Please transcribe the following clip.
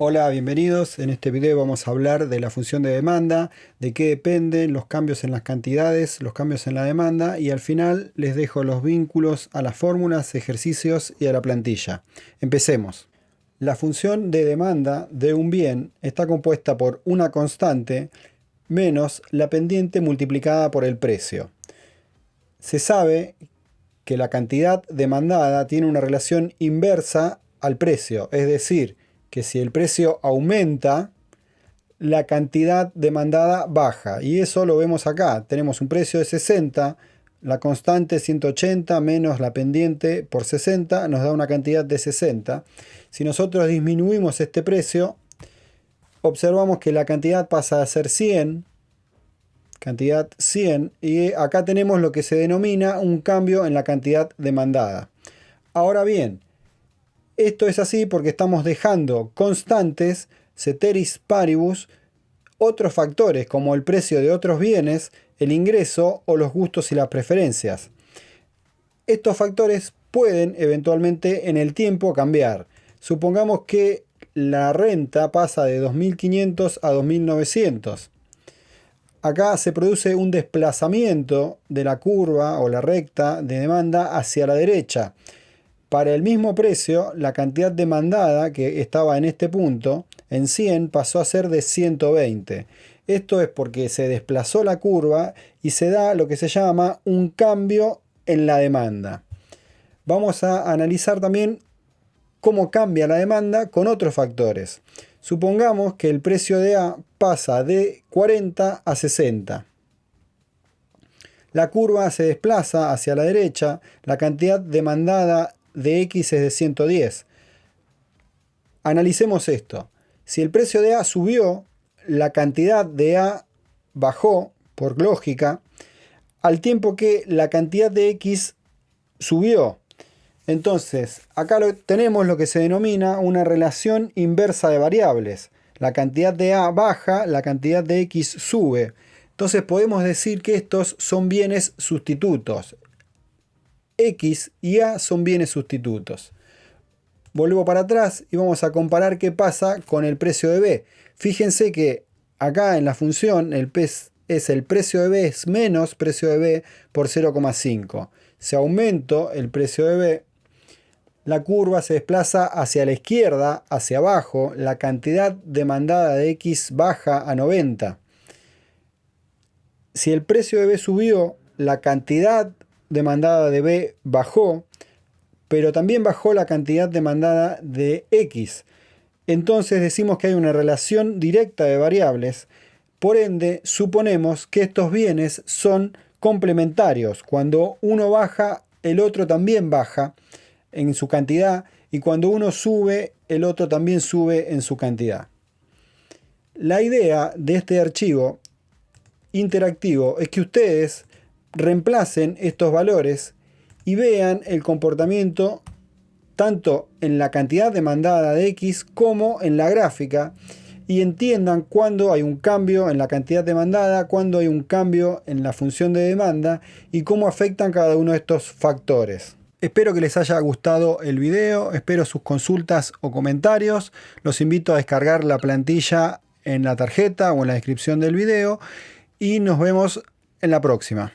Hola, bienvenidos. En este video vamos a hablar de la función de demanda, de qué dependen los cambios en las cantidades, los cambios en la demanda y al final les dejo los vínculos a las fórmulas, ejercicios y a la plantilla. Empecemos. La función de demanda de un bien está compuesta por una constante menos la pendiente multiplicada por el precio. Se sabe que la cantidad demandada tiene una relación inversa al precio, es decir, que si el precio aumenta, la cantidad demandada baja. Y eso lo vemos acá. Tenemos un precio de 60, la constante 180 menos la pendiente por 60 nos da una cantidad de 60. Si nosotros disminuimos este precio, observamos que la cantidad pasa a ser 100, cantidad 100, y acá tenemos lo que se denomina un cambio en la cantidad demandada. Ahora bien, esto es así porque estamos dejando constantes, ceteris paribus, otros factores como el precio de otros bienes, el ingreso o los gustos y las preferencias. Estos factores pueden eventualmente en el tiempo cambiar. Supongamos que la renta pasa de 2.500 a 2.900. Acá se produce un desplazamiento de la curva o la recta de demanda hacia la derecha. Para el mismo precio, la cantidad demandada, que estaba en este punto, en 100, pasó a ser de 120. Esto es porque se desplazó la curva y se da lo que se llama un cambio en la demanda. Vamos a analizar también cómo cambia la demanda con otros factores. Supongamos que el precio de A pasa de 40 a 60. La curva se desplaza hacia la derecha, la cantidad demandada de X es de 110. Analicemos esto. Si el precio de A subió, la cantidad de A bajó, por lógica, al tiempo que la cantidad de X subió. Entonces, acá tenemos lo que se denomina una relación inversa de variables. La cantidad de A baja, la cantidad de X sube. Entonces podemos decir que estos son bienes sustitutos. X y A son bienes sustitutos. Vuelvo para atrás y vamos a comparar qué pasa con el precio de B. Fíjense que acá en la función el P es el precio de B es menos precio de B por 0,5. Si aumento el precio de B, la curva se desplaza hacia la izquierda, hacia abajo, la cantidad demandada de X baja a 90. Si el precio de B subió, la cantidad demandada de B bajó, pero también bajó la cantidad demandada de X. Entonces decimos que hay una relación directa de variables, por ende suponemos que estos bienes son complementarios. Cuando uno baja, el otro también baja en su cantidad y cuando uno sube, el otro también sube en su cantidad. La idea de este archivo interactivo es que ustedes reemplacen estos valores y vean el comportamiento tanto en la cantidad demandada de X como en la gráfica y entiendan cuándo hay un cambio en la cantidad demandada, cuándo hay un cambio en la función de demanda y cómo afectan cada uno de estos factores. Espero que les haya gustado el video, espero sus consultas o comentarios. Los invito a descargar la plantilla en la tarjeta o en la descripción del video y nos vemos en la próxima.